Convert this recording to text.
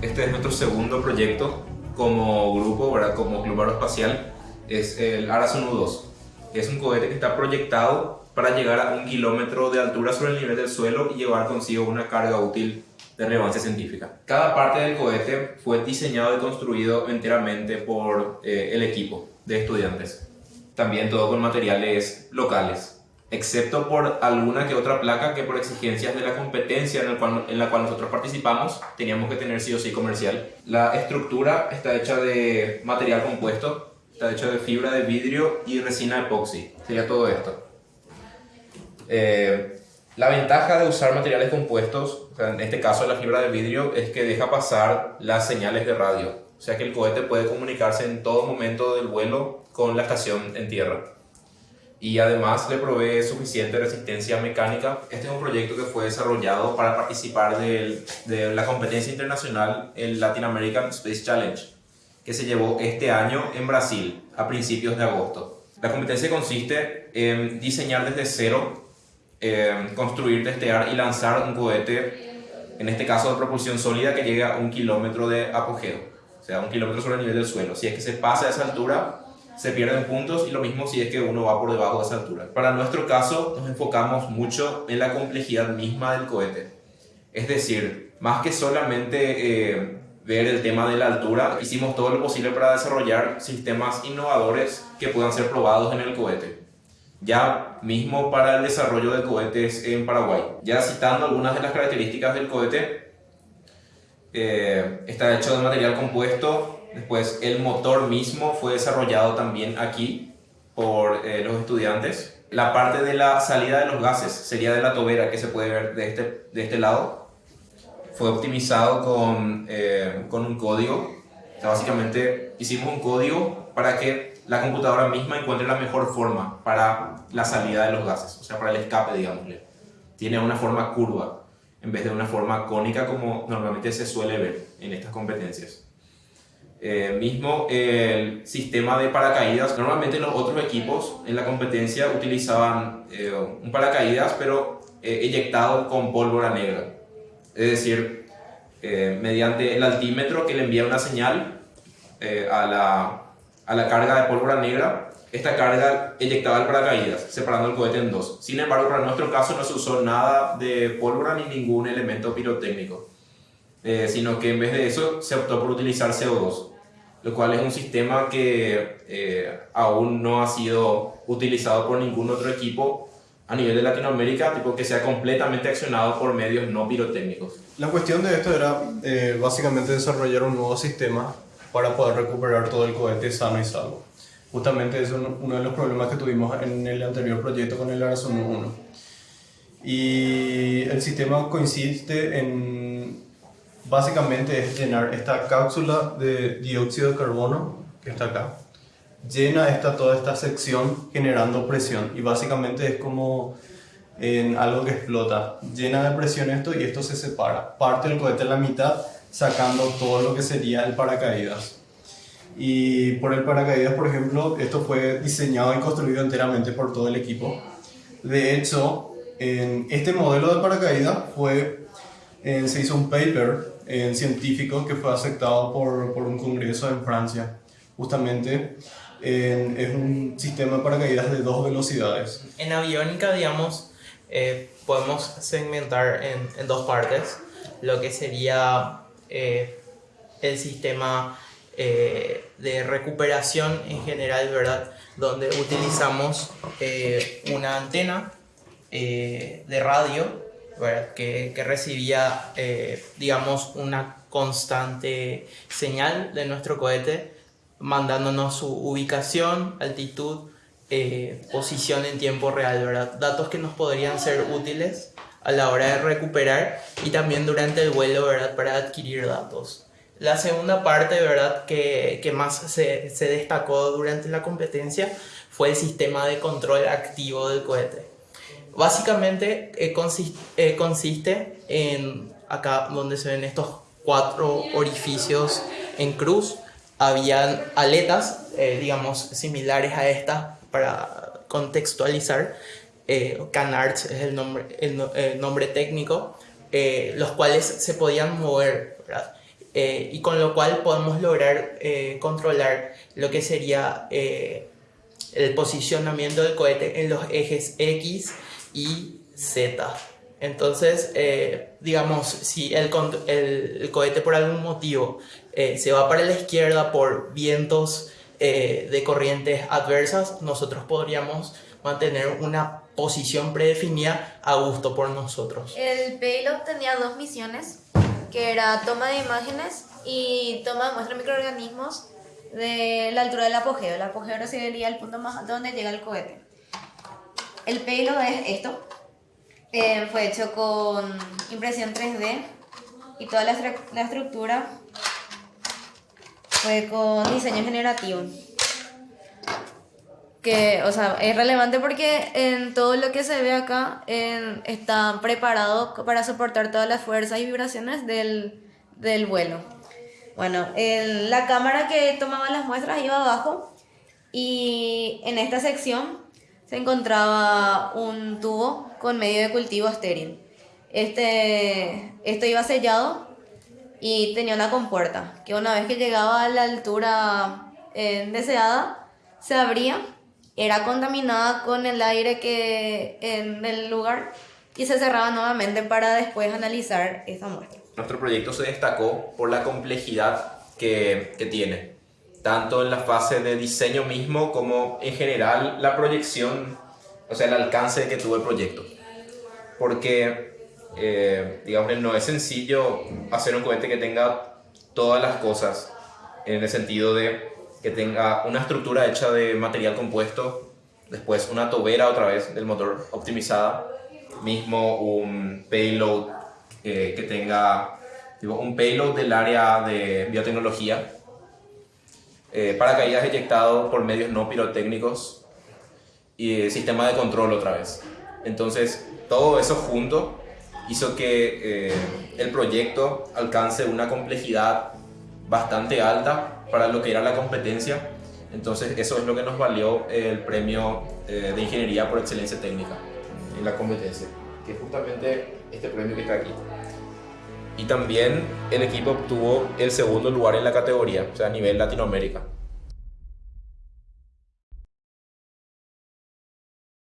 Este es nuestro segundo proyecto como grupo, ¿verdad? como Club Aeroespacial, es el Arasonu 2. Es un cohete que está proyectado para llegar a un kilómetro de altura sobre el nivel del suelo y llevar consigo una carga útil de relevancia científica. Cada parte del cohete fue diseñado y construido enteramente por eh, el equipo de estudiantes. También todo con materiales locales, excepto por alguna que otra placa que por exigencias de la competencia en, cual, en la cual nosotros participamos teníamos que tener sí o sí comercial. La estructura está hecha de material compuesto, está hecha de fibra de vidrio y resina epoxi. Sería todo esto. Eh, la ventaja de usar materiales compuestos, en este caso la fibra de vidrio, es que deja pasar las señales de radio. Sea que el cohete puede comunicarse en todo momento del vuelo con la estación en tierra. Y además le provee suficiente resistencia mecánica. Este es un proyecto que fue desarrollado para participar de, la competencia internacional, el Latin American Space Challenge, que se llevó este año en Brasil a principios de agosto. La competencia consiste en diseñar desde cero eh, construir, testear y lanzar un cohete, en este caso de propulsión sólida, que llegue a un kilómetro de apogeo, o sea, un kilómetro sobre el nivel del suelo. Si es que se pasa a esa altura, se pierden puntos y lo mismo si es que uno va por debajo de esa altura. Para nuestro caso, nos enfocamos mucho en la complejidad misma del cohete. Es decir, más que solamente eh, ver el tema de la altura, hicimos todo lo posible para desarrollar sistemas innovadores que puedan ser probados en el cohete ya mismo para el desarrollo de cohetes en Paraguay. Ya citando algunas de las características del cohete, eh, está hecho de material compuesto, después el motor mismo fue desarrollado también aquí por eh, los estudiantes. La parte de la salida de los gases sería de la tobera que se puede ver de este, de este lado. Fue optimizado con, eh, con un código. básicamente hicimos un código para que la computadora misma encuentre la mejor forma para la salida de los gases, o sea, para el escape, digámosle. Tiene una forma curva en vez de una forma cónica como normalmente se suele ver en estas competencias. Eh, mismo el sistema de paracaídas, normalmente los otros equipos en la competencia utilizaban eh, un paracaídas pero eh, eyectado con pólvora negra. Es decir, mediante el altímetro que le envía una señal a la a la carga de pólvora negra, esta carga eyectaba el paracaídas, separando el cohete en dos. Sin embargo, para nuestro caso no se usó nada de pólvora ni ningún elemento pirotécnico, eh, sino que en vez de eso se optó por utilizar CO2, lo cual es un sistema que eh, aún no ha sido utilizado por ningún otro equipo a nivel de Latinoamérica, tipo que sea completamente accionado por medios no pirotécnicos. La cuestión de esto era eh, básicamente desarrollar un nuevo sistema para poder recuperar todo el cohete sano y salvo. Justamente es uno de los problemas que tuvimos en el anterior proyecto con el Arazón 1. Y el sistema consiste en, básicamente es llenar esta cápsula de dióxido de carbono, que está acá, llena esta, toda esta sección generando presión y básicamente es como en algo que explota. Llena de presión esto y esto se separa. Parte el cohete en la mitad sacando todo lo que sería el paracaídas. Y por el paracaídas, por ejemplo, esto fue diseñado y construido enteramente por todo el equipo. De hecho, en este modelo de paracaídas fue, se hizo un paper en científico que fue aceptado por, por un congreso en Francia. Justamente es un sistema de paracaídas de dos velocidades. En aviónica, digamos, eh, podemos segmentar en, en dos partes lo que sería eh, el sistema eh, de recuperación en general, ¿verdad? Donde utilizamos eh, una antena de radio, Que, que recibía, digamos, una constante señal de nuestro cohete, mandándonos su ubicación, altitud, posición en tiempo real, ¿verdad? Datos que nos podrían ser útiles a la hora de recuperar y también durante el vuelo, ¿verdad? Para adquirir datos. La segunda parte, ¿verdad? Que, que más se, se, destacó durante la competencia fue el sistema de control activo del cohete. Básicamente eh, consiste, eh, consiste en acá donde se ven estos cuatro orificios en cruz. Habían aletas, eh, digamos, similares a estas para contextualizar, eh, CanArts es el nombre, el, nombre técnico, eh, los cuales se podían mover, eh, y con lo cual podemos lograr controlar lo que sería el posicionamiento del cohete en los ejes X y Z. Entonces, digamos, si el, el, cohete por algún motivo se va para la izquierda por vientos de corrientes adversas, nosotros podríamos mantener una posición predefinida a gusto por nosotros. El payload tenía dos misiones, que era toma de imágenes y toma de muestra de microorganismos de la altura del apogeo. El apogeo sería el punto más donde llega el cohete. El payload es esto. Eh, fue hecho con impresión 3D y toda la, la estructura fue con diseño generativo que, o sea, es relevante porque en todo lo que se ve acá está preparado para soportar todas las fuerzas y vibraciones del, del vuelo. Bueno, la cámara que tomaba las muestras iba abajo y en esta sección se encontraba un tubo con medio de cultivo estéril. Este, esto iba sellado y tenía una compuerta que una vez que llegaba a la altura eh, deseada se abría era contaminada con el aire que en el lugar y se cerraba nuevamente para después analizar esa muestra. Nuestro proyecto se destacó por la complejidad que, que tiene, tanto en la fase de diseño mismo como en general la proyección, o sea, el alcance que tuvo el proyecto. Porque, eh, digamos, no es sencillo hacer un cohete que tenga todas las cosas en el sentido de que tenga una estructura hecha de material compuesto, después una tobera otra vez del motor optimizada, mismo un payload eh, que tenga un payload del área de biotecnología, eh, paracaídas eyectado por medios no pirotécnicos y sistema de control otra vez. Entonces, todo eso junto hizo que eh, el proyecto alcance una complejidad bastante alta para lo que era la competencia. Entonces eso es lo que nos valió el premio eh, de ingeniería por excelencia técnica en la competencia, que es justamente este premio que está aquí. Y también el equipo obtuvo el segundo lugar en la categoría, o sea, a nivel Latinoamérica.